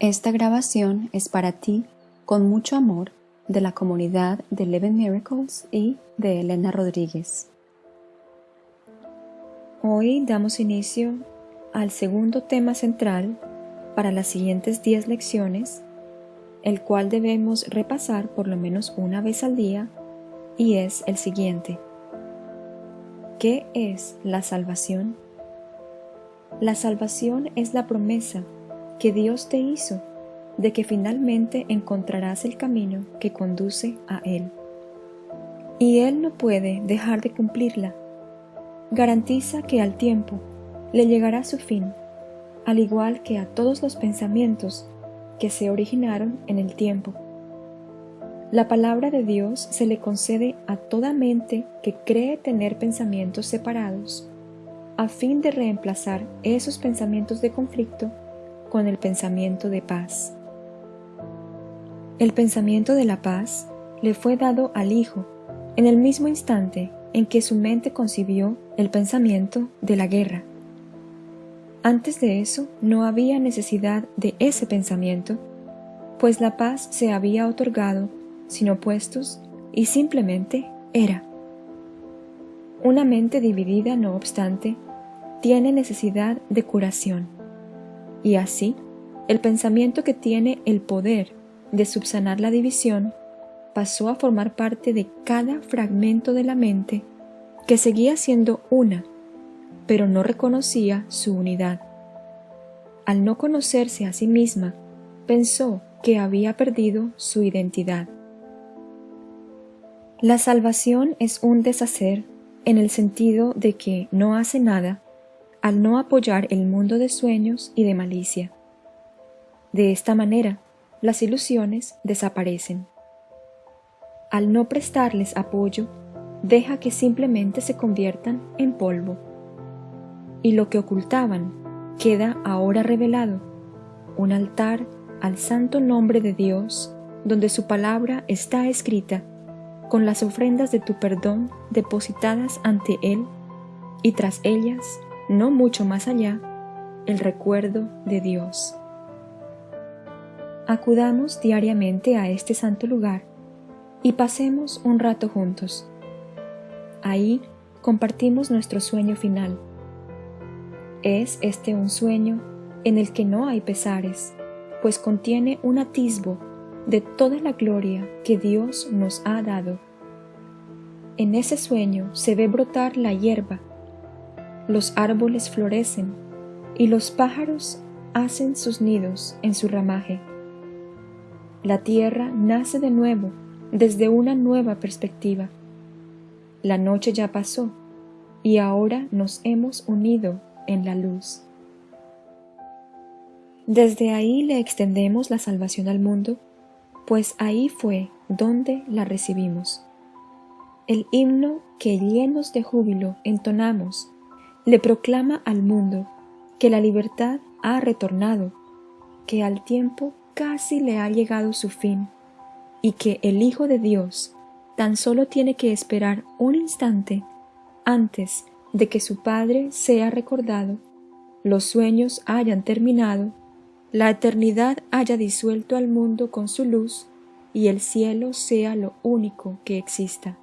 Esta grabación es para ti, con mucho amor, de la comunidad de Eleven Miracles y de Elena Rodríguez. Hoy damos inicio al segundo tema central para las siguientes 10 lecciones, el cual debemos repasar por lo menos una vez al día, y es el siguiente. ¿Qué es la salvación? La salvación es la promesa que Dios te hizo de que finalmente encontrarás el camino que conduce a Él. Y Él no puede dejar de cumplirla. Garantiza que al tiempo le llegará su fin, al igual que a todos los pensamientos que se originaron en el tiempo. La palabra de Dios se le concede a toda mente que cree tener pensamientos separados, a fin de reemplazar esos pensamientos de conflicto con el pensamiento de paz. El pensamiento de la paz le fue dado al Hijo en el mismo instante en que su mente concibió el pensamiento de la guerra. Antes de eso no había necesidad de ese pensamiento, pues la paz se había otorgado sin opuestos y simplemente era. Una mente dividida, no obstante, tiene necesidad de curación y así, el pensamiento que tiene el poder de subsanar la división pasó a formar parte de cada fragmento de la mente que seguía siendo una, pero no reconocía su unidad. Al no conocerse a sí misma, pensó que había perdido su identidad. La salvación es un deshacer en el sentido de que no hace nada al no apoyar el mundo de sueños y de malicia. De esta manera, las ilusiones desaparecen. Al no prestarles apoyo, deja que simplemente se conviertan en polvo. Y lo que ocultaban queda ahora revelado, un altar al santo nombre de Dios, donde su palabra está escrita, con las ofrendas de tu perdón depositadas ante Él, y tras ellas no mucho más allá, el recuerdo de Dios. Acudamos diariamente a este santo lugar y pasemos un rato juntos. Ahí compartimos nuestro sueño final. Es este un sueño en el que no hay pesares, pues contiene un atisbo de toda la gloria que Dios nos ha dado. En ese sueño se ve brotar la hierba los árboles florecen y los pájaros hacen sus nidos en su ramaje. La tierra nace de nuevo desde una nueva perspectiva. La noche ya pasó y ahora nos hemos unido en la luz. Desde ahí le extendemos la salvación al mundo, pues ahí fue donde la recibimos. El himno que llenos de júbilo entonamos le proclama al mundo que la libertad ha retornado, que al tiempo casi le ha llegado su fin, y que el Hijo de Dios tan solo tiene que esperar un instante antes de que su Padre sea recordado, los sueños hayan terminado, la eternidad haya disuelto al mundo con su luz y el cielo sea lo único que exista.